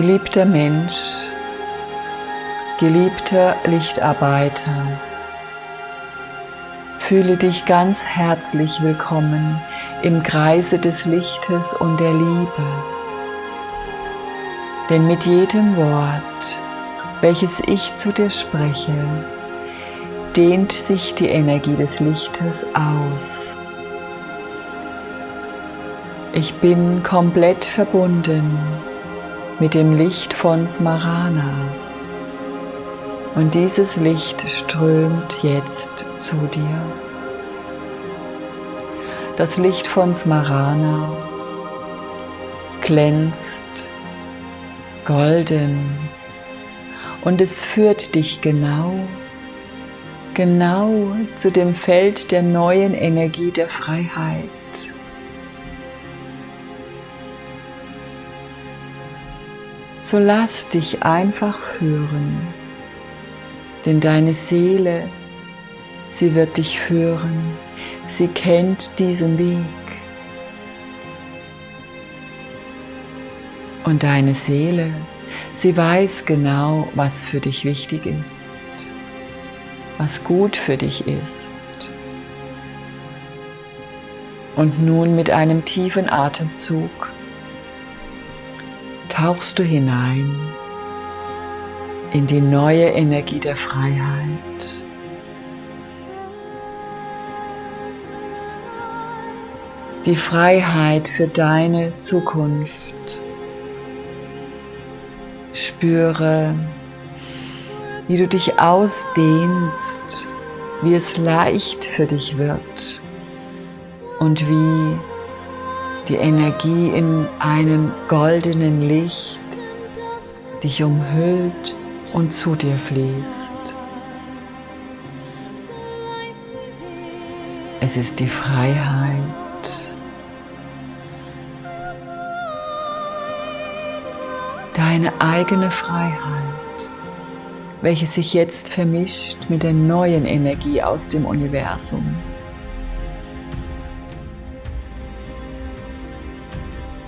Geliebter Mensch, geliebter Lichtarbeiter, fühle dich ganz herzlich willkommen im Kreise des Lichtes und der Liebe. Denn mit jedem Wort, welches ich zu dir spreche, dehnt sich die Energie des Lichtes aus. Ich bin komplett verbunden mit dem Licht von Smarana. Und dieses Licht strömt jetzt zu dir. Das Licht von Smarana glänzt golden und es führt dich genau, genau zu dem Feld der neuen Energie der Freiheit. So lass dich einfach führen, denn deine Seele, sie wird dich führen, sie kennt diesen Weg. Und deine Seele, sie weiß genau, was für dich wichtig ist, was gut für dich ist. Und nun mit einem tiefen Atemzug tauchst du hinein in die neue Energie der Freiheit. Die Freiheit für deine Zukunft. Spüre, wie du dich ausdehnst, wie es leicht für dich wird und wie die Energie in einem goldenen Licht dich umhüllt und zu dir fließt. Es ist die Freiheit. Deine eigene Freiheit, welche sich jetzt vermischt mit der neuen Energie aus dem Universum.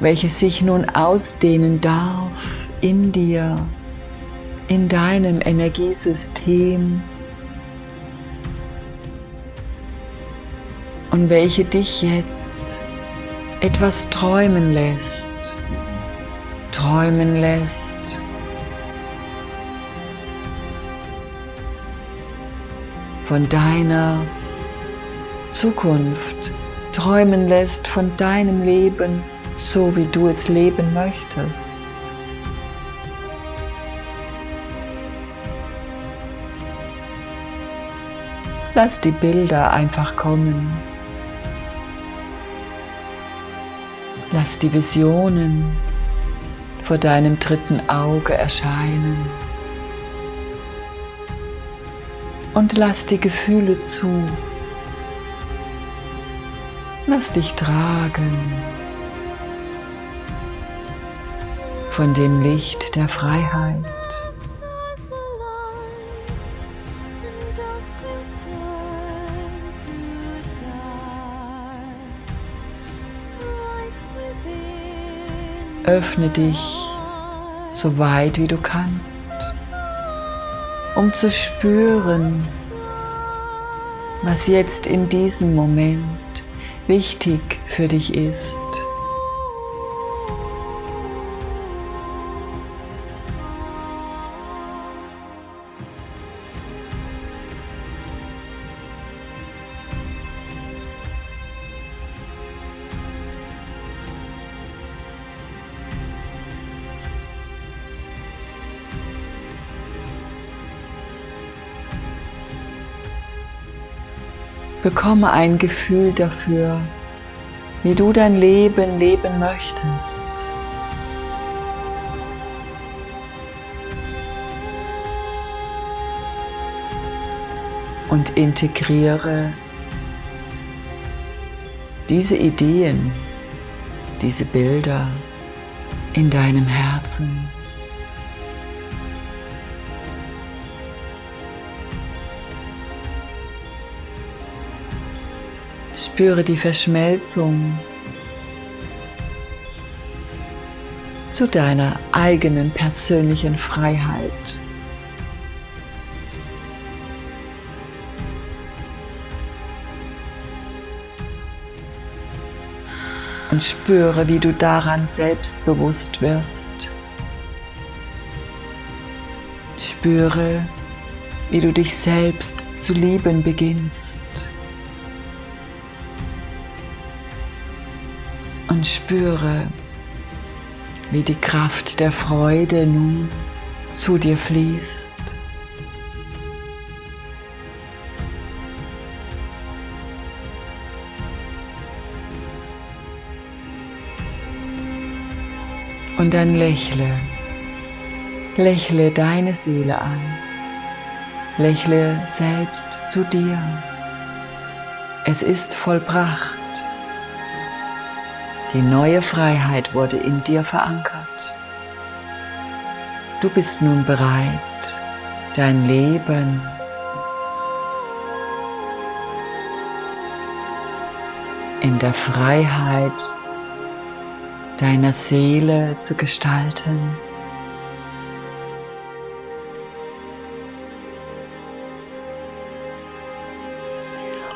Welches sich nun ausdehnen darf in dir, in deinem Energiesystem und welche dich jetzt etwas träumen lässt, träumen lässt. von deiner Zukunft, träumen lässt von deinem Leben, so wie du es leben möchtest. Lass die Bilder einfach kommen. Lass die Visionen vor deinem dritten Auge erscheinen. Und lass die Gefühle zu. Lass dich tragen. Von dem Licht der Freiheit. Öffne dich so weit wie du kannst, um zu spüren, was jetzt in diesem Moment wichtig für dich ist. Bekomme ein Gefühl dafür, wie du dein Leben leben möchtest. Und integriere diese Ideen, diese Bilder in deinem Herzen. Spüre die Verschmelzung zu deiner eigenen persönlichen Freiheit. Und spüre, wie du daran selbstbewusst wirst. Spüre, wie du dich selbst zu lieben beginnst. Und spüre, wie die Kraft der Freude nun zu dir fließt. Und dann lächle, lächle deine Seele an, lächle selbst zu dir. Es ist vollbracht. Die neue Freiheit wurde in dir verankert. Du bist nun bereit, dein Leben in der Freiheit deiner Seele zu gestalten.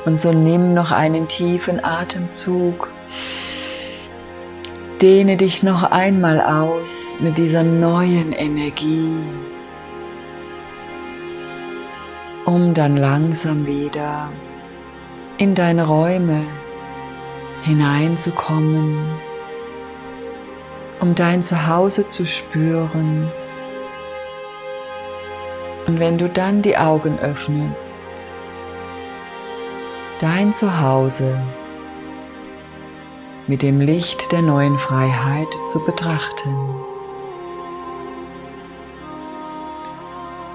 Und so nimm noch einen tiefen Atemzug Dehne dich noch einmal aus mit dieser neuen Energie, um dann langsam wieder in deine Räume hineinzukommen, um dein Zuhause zu spüren. Und wenn du dann die Augen öffnest, dein Zuhause mit dem Licht der neuen Freiheit zu betrachten.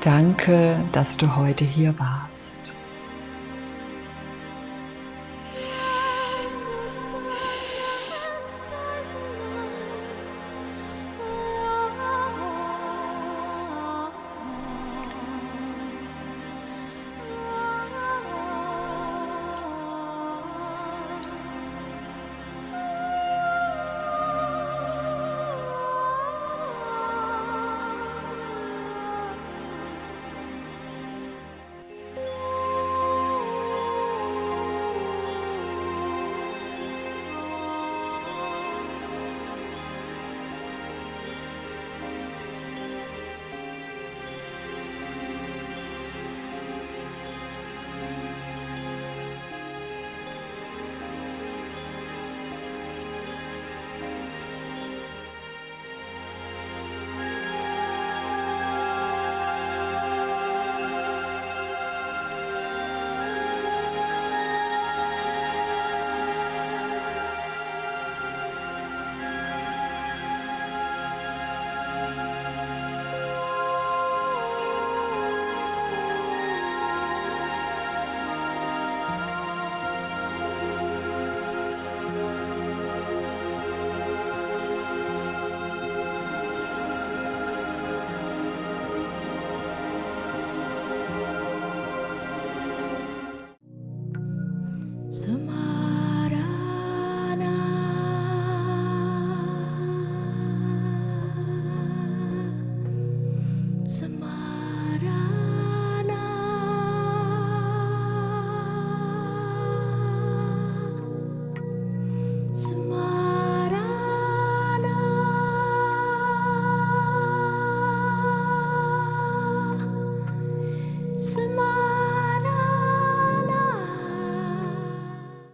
Danke, dass du heute hier warst.